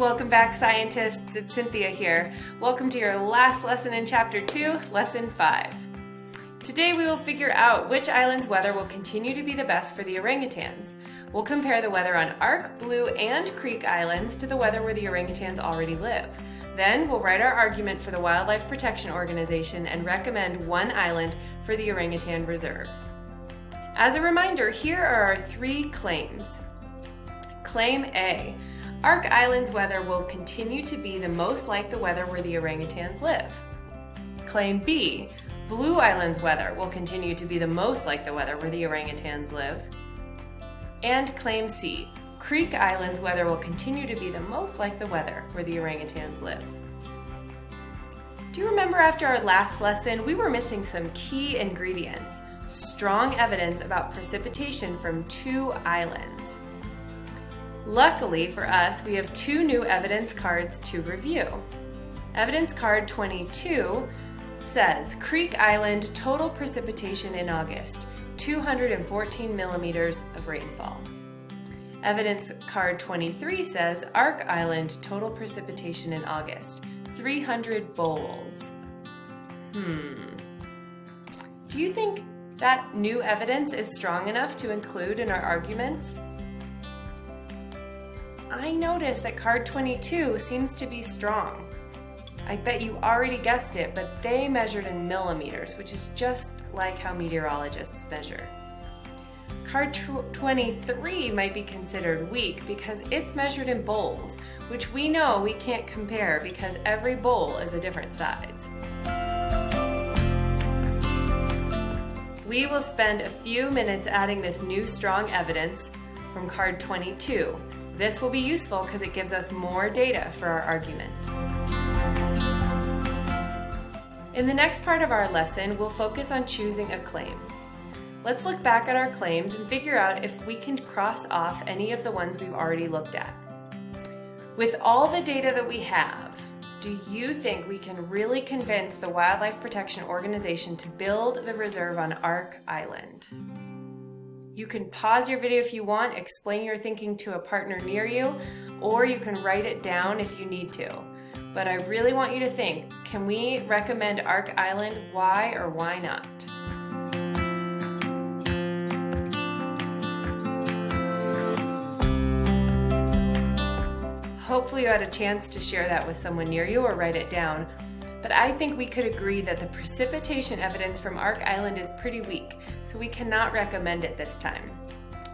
Welcome back, scientists. It's Cynthia here. Welcome to your last lesson in Chapter 2, Lesson 5. Today we will figure out which island's weather will continue to be the best for the orangutans. We'll compare the weather on Ark, Blue, and Creek Islands to the weather where the orangutans already live. Then we'll write our argument for the Wildlife Protection Organization and recommend one island for the orangutan reserve. As a reminder, here are our three claims. Claim A. Ark Island's weather will continue to be the most like the weather where the orangutans live. Claim B. Blue Island's weather will continue to be the most like the weather where the orangutans live. And Claim C. Creek Island's weather will continue to be the most like the weather where the orangutans live. Do you remember after our last lesson, we were missing some key ingredients, strong evidence about precipitation from two islands. Luckily for us, we have two new evidence cards to review. Evidence card 22 says Creek Island total precipitation in August, 214 millimeters of rainfall. Evidence card 23 says Ark Island total precipitation in August, 300 bowls. Hmm. Do you think that new evidence is strong enough to include in our arguments? I notice that card 22 seems to be strong. I bet you already guessed it, but they measured in millimeters, which is just like how meteorologists measure. Card 23 might be considered weak because it's measured in bowls, which we know we can't compare because every bowl is a different size. We will spend a few minutes adding this new strong evidence from card 22. This will be useful because it gives us more data for our argument. In the next part of our lesson, we'll focus on choosing a claim. Let's look back at our claims and figure out if we can cross off any of the ones we've already looked at. With all the data that we have, do you think we can really convince the Wildlife Protection Organization to build the reserve on Ark Island? You can pause your video if you want, explain your thinking to a partner near you, or you can write it down if you need to. But I really want you to think, can we recommend Ark Island? Why or why not? Hopefully you had a chance to share that with someone near you or write it down. But I think we could agree that the precipitation evidence from Ark Island is pretty weak, so we cannot recommend it this time.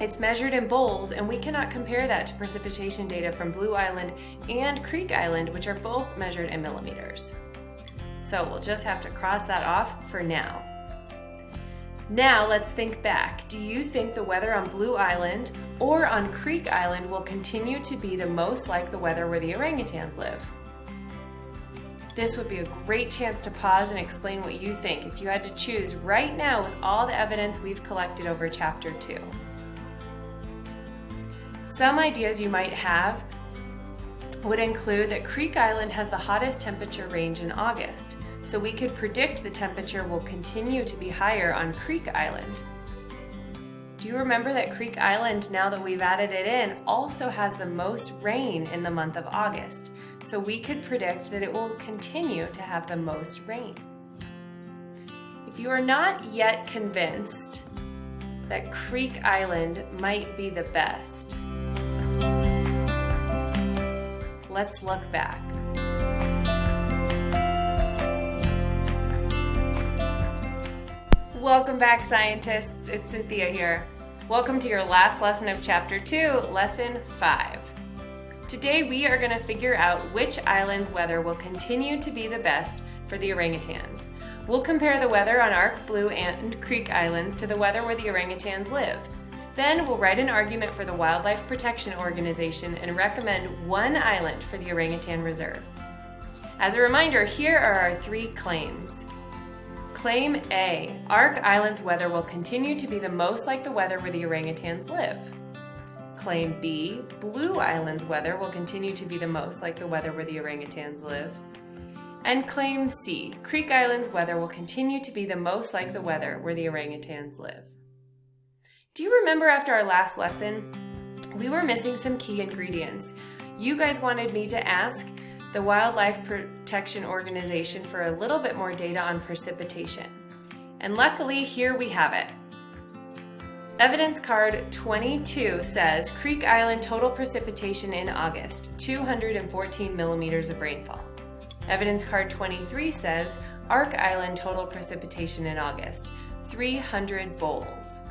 It's measured in bowls, and we cannot compare that to precipitation data from Blue Island and Creek Island, which are both measured in millimeters. So we'll just have to cross that off for now. Now let's think back. Do you think the weather on Blue Island or on Creek Island will continue to be the most like the weather where the orangutans live? This would be a great chance to pause and explain what you think if you had to choose right now with all the evidence we've collected over chapter 2. Some ideas you might have would include that Creek Island has the hottest temperature range in August, so we could predict the temperature will continue to be higher on Creek Island. Do you remember that Creek Island, now that we've added it in, also has the most rain in the month of August, so we could predict that it will continue to have the most rain. If you are not yet convinced that Creek Island might be the best, let's look back. Welcome back, scientists. It's Cynthia here. Welcome to your last lesson of Chapter 2, Lesson 5. Today we are going to figure out which island's weather will continue to be the best for the orangutans. We'll compare the weather on Ark, Blue, and Creek Islands to the weather where the orangutans live. Then we'll write an argument for the Wildlife Protection Organization and recommend one island for the orangutan reserve. As a reminder, here are our three claims. Claim A, Ark Island's weather will continue to be the most like the weather where the orangutans live. Claim B, Blue Island's weather will continue to be the most like the weather where the orangutans live. And claim C, Creek Island's weather will continue to be the most like the weather where the orangutans live. Do you remember after our last lesson, we were missing some key ingredients. You guys wanted me to ask the Wildlife Protection Organization for a little bit more data on precipitation. And luckily, here we have it. Evidence card 22 says Creek Island total precipitation in August, 214 millimeters of rainfall. Evidence card 23 says Ark Island total precipitation in August, 300 bowls.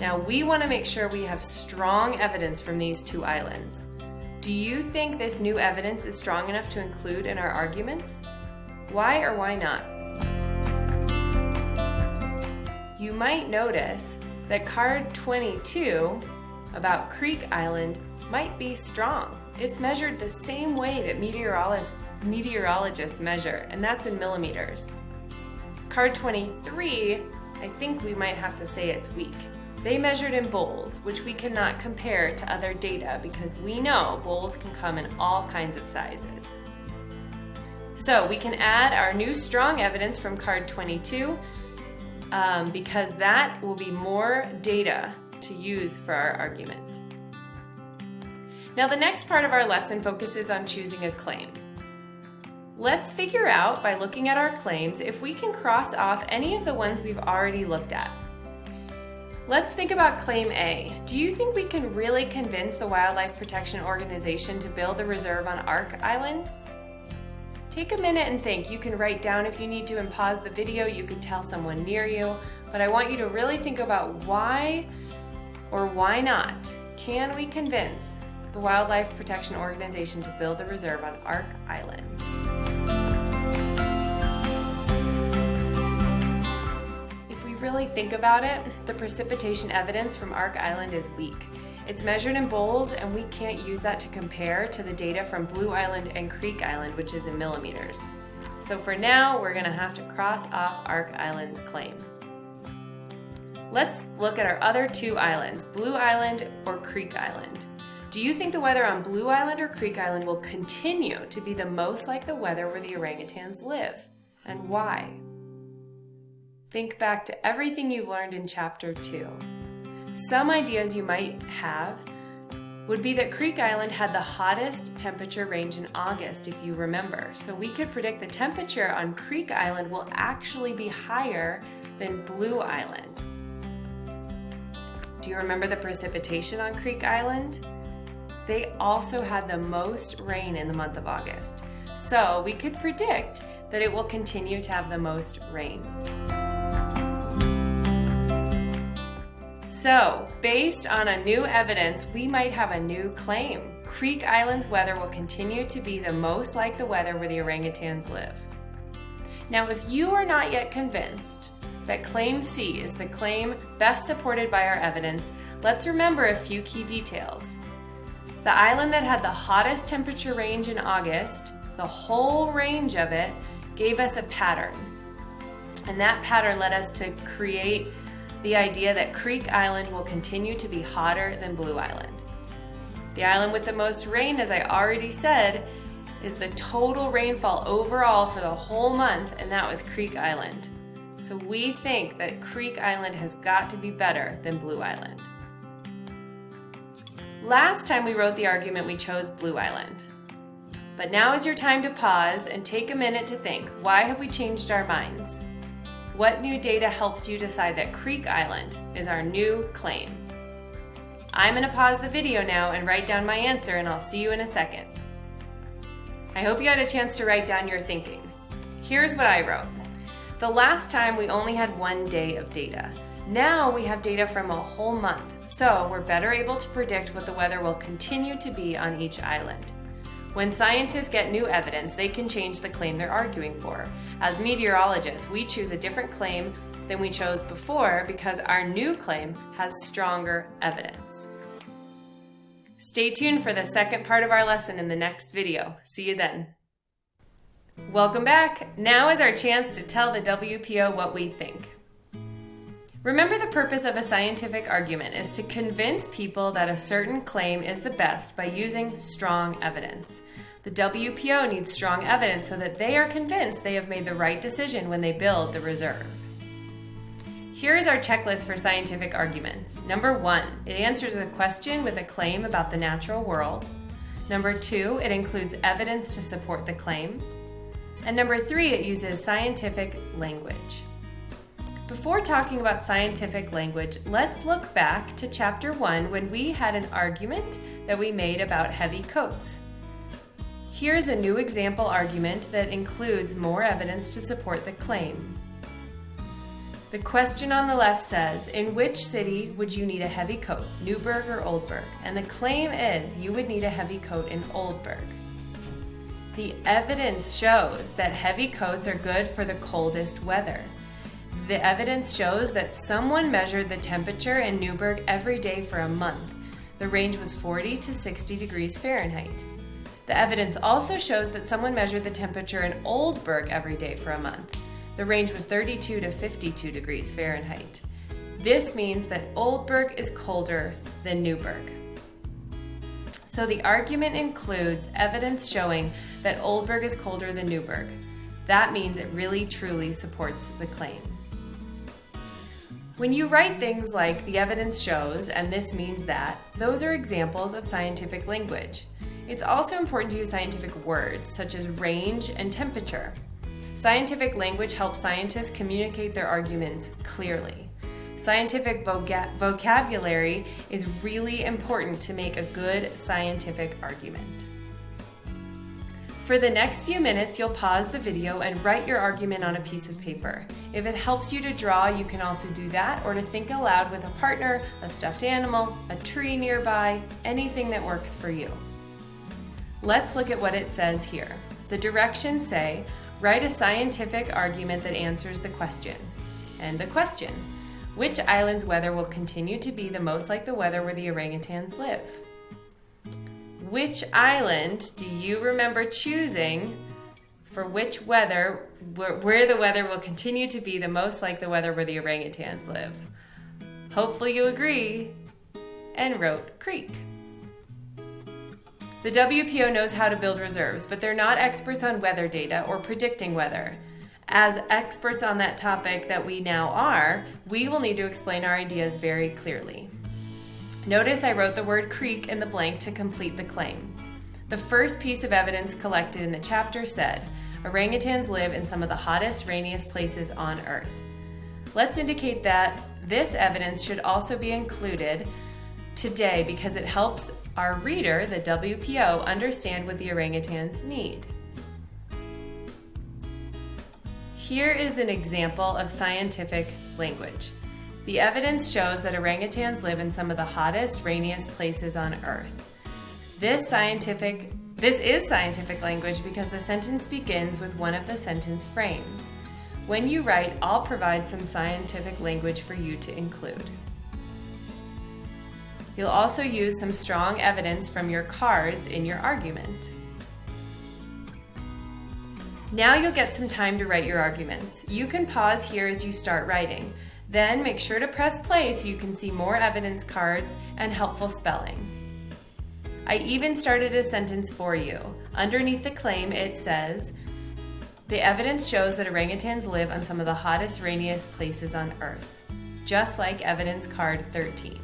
Now we want to make sure we have strong evidence from these two islands. Do you think this new evidence is strong enough to include in our arguments? Why or why not? You might notice that card 22 about Creek Island might be strong. It's measured the same way that meteorologists, meteorologists measure, and that's in millimeters. Card 23, I think we might have to say it's weak. They measured in bowls, which we cannot compare to other data because we know bowls can come in all kinds of sizes. So we can add our new strong evidence from card 22 um, because that will be more data to use for our argument. Now the next part of our lesson focuses on choosing a claim. Let's figure out by looking at our claims if we can cross off any of the ones we've already looked at. Let's think about Claim A. Do you think we can really convince the Wildlife Protection Organization to build the reserve on Ark Island? Take a minute and think. You can write down if you need to and pause the video. You can tell someone near you. But I want you to really think about why or why not can we convince the Wildlife Protection Organization to build the reserve on Ark Island. If we really think about it, the precipitation evidence from Ark Island is weak. It's measured in bowls and we can't use that to compare to the data from Blue Island and Creek Island, which is in millimeters. So for now, we're gonna have to cross off Ark Island's claim. Let's look at our other two islands, Blue Island or Creek Island. Do you think the weather on Blue Island or Creek Island will continue to be the most like the weather where the orangutans live? And why? Think back to everything you've learned in chapter two. Some ideas you might have would be that Creek Island had the hottest temperature range in August, if you remember. So we could predict the temperature on Creek Island will actually be higher than Blue Island. Do you remember the precipitation on Creek Island? They also had the most rain in the month of August. So we could predict that it will continue to have the most rain. So, based on a new evidence, we might have a new claim. Creek Island's weather will continue to be the most like the weather where the orangutans live. Now, if you are not yet convinced that Claim C is the claim best supported by our evidence, let's remember a few key details. The island that had the hottest temperature range in August, the whole range of it, gave us a pattern. And that pattern led us to create the idea that Creek Island will continue to be hotter than Blue Island. The island with the most rain, as I already said, is the total rainfall overall for the whole month, and that was Creek Island. So we think that Creek Island has got to be better than Blue Island. Last time we wrote the argument, we chose Blue Island. But now is your time to pause and take a minute to think, why have we changed our minds? What new data helped you decide that Creek Island is our new claim? I'm gonna pause the video now and write down my answer and I'll see you in a second. I hope you had a chance to write down your thinking. Here's what I wrote. The last time we only had one day of data. Now we have data from a whole month, so we're better able to predict what the weather will continue to be on each island. When scientists get new evidence, they can change the claim they're arguing for. As meteorologists, we choose a different claim than we chose before because our new claim has stronger evidence. Stay tuned for the second part of our lesson in the next video. See you then. Welcome back. Now is our chance to tell the WPO what we think. Remember the purpose of a scientific argument is to convince people that a certain claim is the best by using strong evidence. The WPO needs strong evidence so that they are convinced they have made the right decision when they build the reserve. Here is our checklist for scientific arguments. Number one, it answers a question with a claim about the natural world. Number two, it includes evidence to support the claim. And number three, it uses scientific language. Before talking about scientific language, let's look back to chapter one when we had an argument that we made about heavy coats. Here's a new example argument that includes more evidence to support the claim. The question on the left says, in which city would you need a heavy coat, Newburgh or Oldburg? And the claim is you would need a heavy coat in Oldburg. The evidence shows that heavy coats are good for the coldest weather. The evidence shows that someone measured the temperature in Newburgh every day for a month. The range was 40 to 60 degrees Fahrenheit. The evidence also shows that someone measured the temperature in Oldburg every day for a month. The range was 32 to 52 degrees Fahrenheit. This means that Oldburg is colder than Newburgh. So the argument includes evidence showing that Oldburg is colder than Newburgh. That means it really truly supports the claim. When you write things like the evidence shows and this means that, those are examples of scientific language. It's also important to use scientific words such as range and temperature. Scientific language helps scientists communicate their arguments clearly. Scientific vocabulary is really important to make a good scientific argument. For the next few minutes, you'll pause the video and write your argument on a piece of paper. If it helps you to draw, you can also do that or to think aloud with a partner, a stuffed animal, a tree nearby, anything that works for you. Let's look at what it says here. The directions say, Write a scientific argument that answers the question. And the question Which island's weather will continue to be the most like the weather where the orangutans live? Which island do you remember choosing for which weather, where, the weather will continue to be the most like the weather where the orangutans live? Hopefully, you agree and wrote Creek. The WPO knows how to build reserves, but they're not experts on weather data or predicting weather. As experts on that topic that we now are, we will need to explain our ideas very clearly. Notice I wrote the word creek in the blank to complete the claim. The first piece of evidence collected in the chapter said, orangutans live in some of the hottest, rainiest places on Earth. Let's indicate that this evidence should also be included today because it helps our reader, the WPO, understand what the orangutans need. Here is an example of scientific language. The evidence shows that orangutans live in some of the hottest, rainiest places on Earth. This scientific this is scientific language because the sentence begins with one of the sentence frames. When you write, I'll provide some scientific language for you to include. You'll also use some strong evidence from your cards in your argument. Now you'll get some time to write your arguments. You can pause here as you start writing. Then make sure to press play so you can see more evidence cards and helpful spelling. I even started a sentence for you. Underneath the claim it says, the evidence shows that orangutans live on some of the hottest, rainiest places on Earth, just like evidence card 13.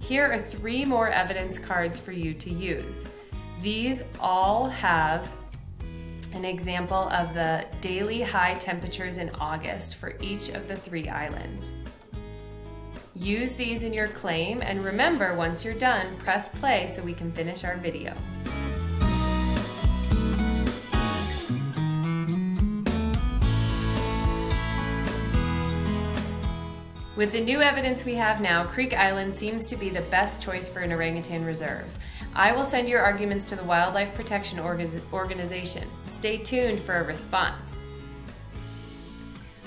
Here are three more evidence cards for you to use. These all have an example of the daily high temperatures in August for each of the three islands. Use these in your claim and remember once you're done, press play so we can finish our video. With the new evidence we have now, Creek Island seems to be the best choice for an orangutan reserve. I will send your arguments to the Wildlife Protection Organization. Stay tuned for a response.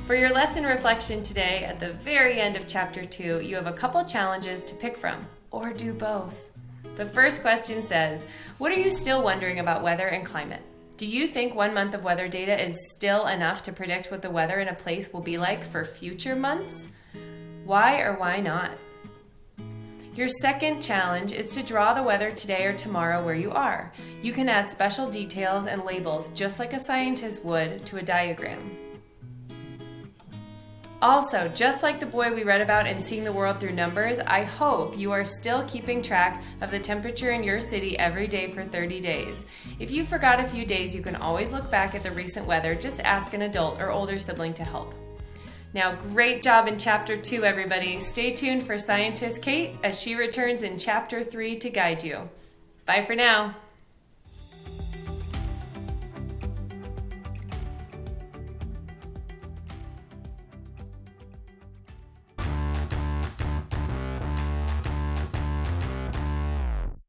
For your lesson reflection today, at the very end of chapter 2, you have a couple challenges to pick from, or do both. The first question says, What are you still wondering about weather and climate? Do you think one month of weather data is still enough to predict what the weather in a place will be like for future months? Why or why not? Your second challenge is to draw the weather today or tomorrow where you are. You can add special details and labels just like a scientist would to a diagram. Also, just like the boy we read about in Seeing the World Through Numbers, I hope you are still keeping track of the temperature in your city every day for 30 days. If you forgot a few days, you can always look back at the recent weather. Just ask an adult or older sibling to help. Now, great job in Chapter 2, everybody. Stay tuned for Scientist Kate as she returns in Chapter 3 to guide you. Bye for now.